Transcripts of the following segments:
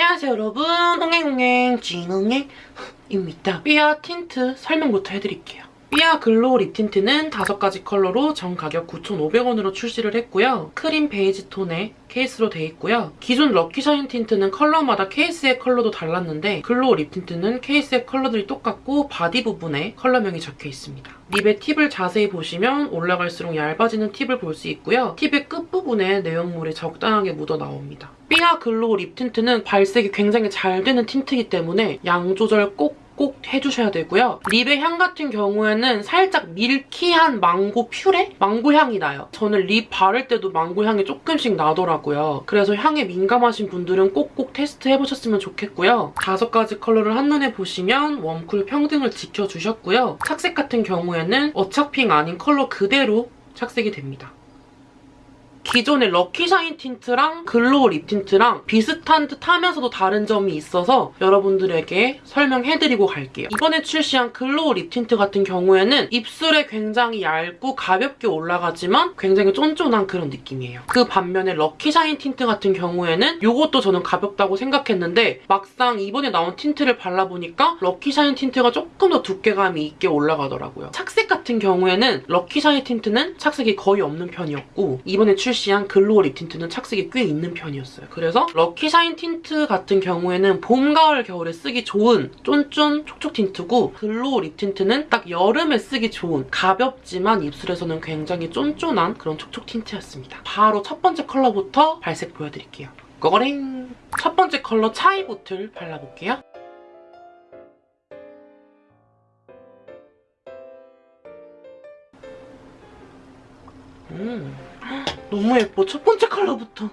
안녕하세요 여러분 옹행옹행 찐옹행입니다. 삐아 틴트 설명부터 해드릴게요. 삐아 glow lip tint는 5가지 컬러로 정 가격 9,500원으로 출시를 했고요. 크림 베이지 톤의 케이스로 돼 있고요. 기존 lucky shine tint는 컬러마다 케이스의 컬러도 달랐는데 glow lip tint는 케이스의 컬러들이 똑같고 바디 부분에 컬러명이 적혀 있습니다. lip의 팁을 자세히 보시면 올라갈수록 얇아지는 팁을 볼 수 있고요. 팁의 끝부분에 내용물이 적당하게 묻어 나옵니다. 삐아 glow lip tint는 발색이 굉장히 잘 되는 tint이기 때문에 양 조절 꼭 꼭 해주셔야 되고요. lip의 향 같은 경우에는 살짝 milky한 망고 퓨레? 망고 향이 나요. 저는 lip 바를 때도 망고 향이 조금씩 나더라고요. 그래서 향에 민감하신 분들은 꼭꼭 테스트 해보셨으면 좋겠고요. 다섯 가지 컬러를 한눈에 보시면 warm cool 평등을 지켜주셨고요. 착색 같은 경우에는 어착핑 아닌 컬러 그대로 착색이 됩니다. 기존의 lucky shine tint랑 glow lip tint랑 비슷한 듯 하면서도 다른 점이 있어서 여러분들에게 설명해드리고 갈게요. 이번에 출시한 glow lip tint 같은 경우에는 입술에 굉장히 얇고 가볍게 올라가지만 굉장히 쫀쫀한 그런 느낌이에요. 그 반면에 lucky shine tint 같은 경우에는 이것도 저는 가볍다고 생각했는데 막상 이번에 나온 tint를 발라보니까 lucky shine tint가 조금 더 두께감이 있게 올라가더라고요. 착색 같은 경우에는 lucky shine tint는 착색이 거의 없는 편이었고 이번에 출시 출시한 glow lip tint는 착색이 꽤 있는 편이었어요. 그래서 lucky shine tint 같은 경우에는 봄, 가을, 겨울에 쓰기 좋은 쫀쫀 촉촉 tint고 glow lip tint는 딱 여름에 쓰기 좋은 가볍지만 입술에서는 굉장히 쫀쫀한 그런 촉촉 tint였습니다. 바로 첫 번째 컬러부터 발색 보여드릴게요. 꺼거랭! 첫 번째 컬러 chai bottle 발라볼게요. 음. 너무 예뻐. 첫 번째 컬러부터.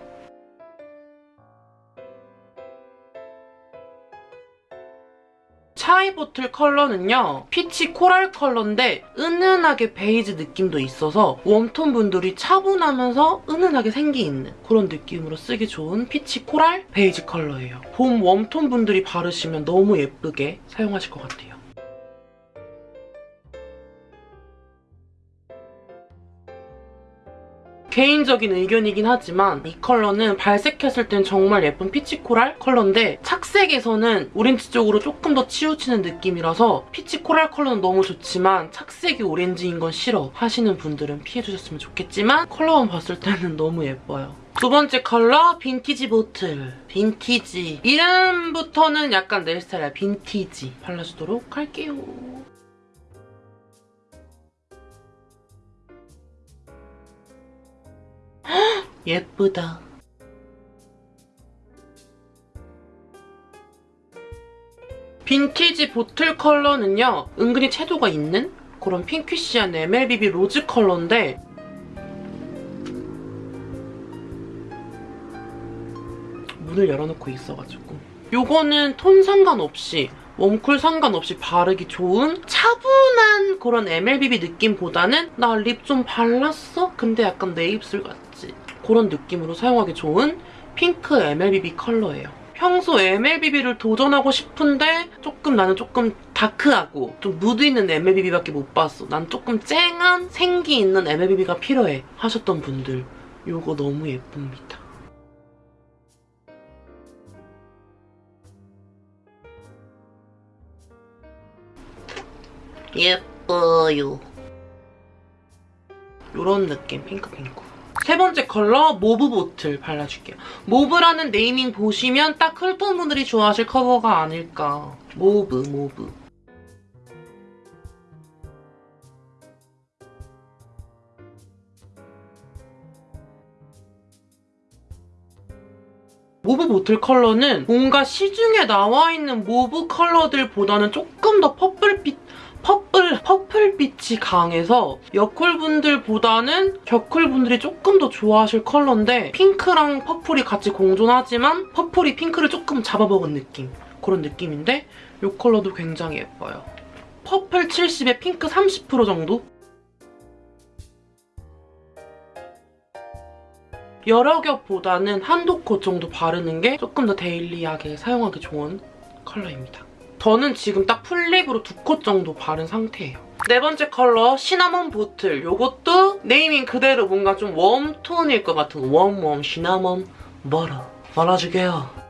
chai bottle 컬러는요. peach coral 컬러인데 은은하게 베이지 느낌도 있어서 warm톤 분들이 차분하면서 은은하게 생기 있는 그런 느낌으로 쓰기 좋은 peach coral 베이지 컬러예요. 봄 warm톤 분들이 바르시면 너무 예쁘게 사용하실 것 같아요. 개인적인 의견이긴 하지만 이 컬러는 발색했을 땐 정말 예쁜 peach coral 컬러인데 착색에서는 오렌지 쪽으로 조금 더 치우치는 느낌이라서 peach coral 컬러는 너무 좋지만 착색이 오렌지인 건 싫어 하시는 분들은 피해주셨으면 좋겠지만 컬러만 봤을 때는 너무 예뻐요. 두 번째 컬러 vintage bottle 빈티지 이름부터는 약간 내 스타일이야 빈티지 발라주도록 할게요. 예쁘다. 빈티지 bottle 컬러는요. 은근히 채도가 있는 그런 pinkish한 MLBB 로즈 컬러인데 문을 열어놓고 있어가지고 이거는 톤 상관없이 warm cool 상관없이 바르기 좋은 차분한 그런 MLBB 느낌보다는 나 lip 좀 발랐어? 근데 약간 내 입술 같지? 그런 느낌으로 사용하기 좋은 핑크 MLBB 컬러예요. 평소 MLBB를 도전하고 싶은데 조금 나는 조금 다크하고 좀 무드 있는 MLBB밖에 못 봤어. 난 조금 쨍한 생기 있는 MLBB가 필요해 하셨던 분들 이거 너무 예쁩니다. 예뻐요. 이런 느낌, 핑크핑크. 세 번째 컬러 mauve bottle 발라줄게요. mauve라는 naming 보시면 딱 cool톤 분들이 좋아하실 컬러가 아닐까. mauve, mauve. mauve bottle 컬러는 뭔가 시중에 나와 있는 mauve 컬러들보다는 조금 더 purple빛 purple, purple빛이 강해서 여쿨분들보다는 겨쿨분들이 조금 더 좋아하실 컬러인데 핑크랑 purple이 같이 공존하지만 purple이 핑크를 조금 잡아먹은 느낌 그런 느낌인데 이 컬러도 굉장히 예뻐요. purple 70에 핑크 30% 정도? 여러 겹보다는 한두 컷 정도 바르는 게 조금 더 daily하게 사용하기 좋은 컬러입니다. 저는 지금 딱 full lip으로 두 coat 정도 바른 상태예요. 네 번째 컬러 시나몬 bottle. 이것도 네이밍 그대로 뭔가 좀 warm톤일 것 같은 warm warm 시나몬 bottle 발라줄게요.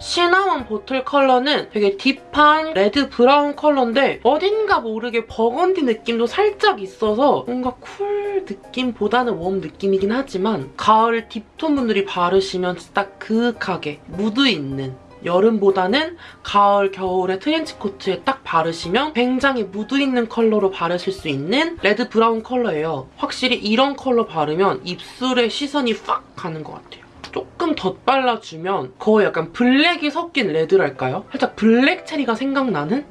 시나몬 bottle 컬러는 되게 deep한 레드 브라운 컬러인데 어딘가 모르게 버건디 느낌도 살짝 있어서 뭔가 cool 느낌보다는 warm 느낌이긴 하지만 가을 deep톤 분들이 바르시면 딱 그윽하게 무드 있는 여름보다는 가을, 겨울에 트렌치코트에 딱 바르시면 굉장히 무드 있는 컬러로 바르실 수 있는 레드 브라운 컬러예요. 확실히 이런 컬러 바르면 입술에 시선이 팍 가는 것 같아요. 조금 덧발라주면 거의 약간 블랙이 섞인 레드랄까요? 살짝 블랙 체리가 생각나는?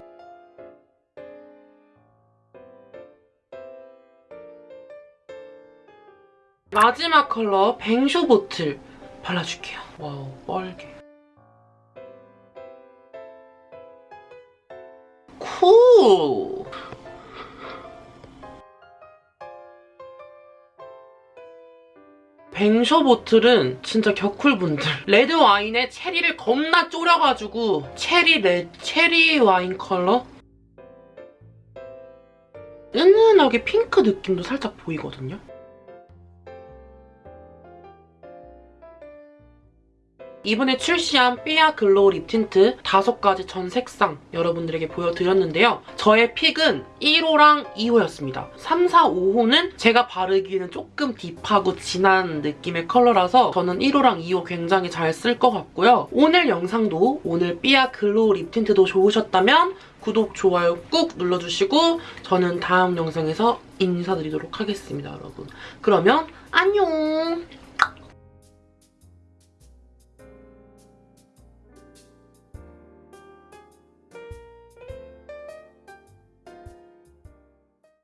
마지막 컬러 뱅쇼 bottle 발라줄게요. wow, 뻘게. cool! 뱅쇼 bottle은 진짜 겨쿨분들 레드 와인에 체리를 겁나 졸여가지고 체리 레 체리 와인 컬러 은은하게 핑크 느낌도 살짝 보이거든요. 이번에 출시한 삐아 glow lip tint 5가지 전 색상 여러분들에게 보여드렸는데요. 저의 pick은 1호랑 2호였습니다. 3, 4, 5호는 제가 바르기에는 조금 deep하고 진한 느낌의 컬러라서 저는 1호랑 2호 굉장히 잘 쓸 것 같고요. 오늘 영상도 오늘 삐아 glow lip tint도 좋으셨다면 구독, 좋아요 꾹 눌러주시고 저는 다음 영상에서 인사드리도록 하겠습니다, 여러분. 그러면 안녕!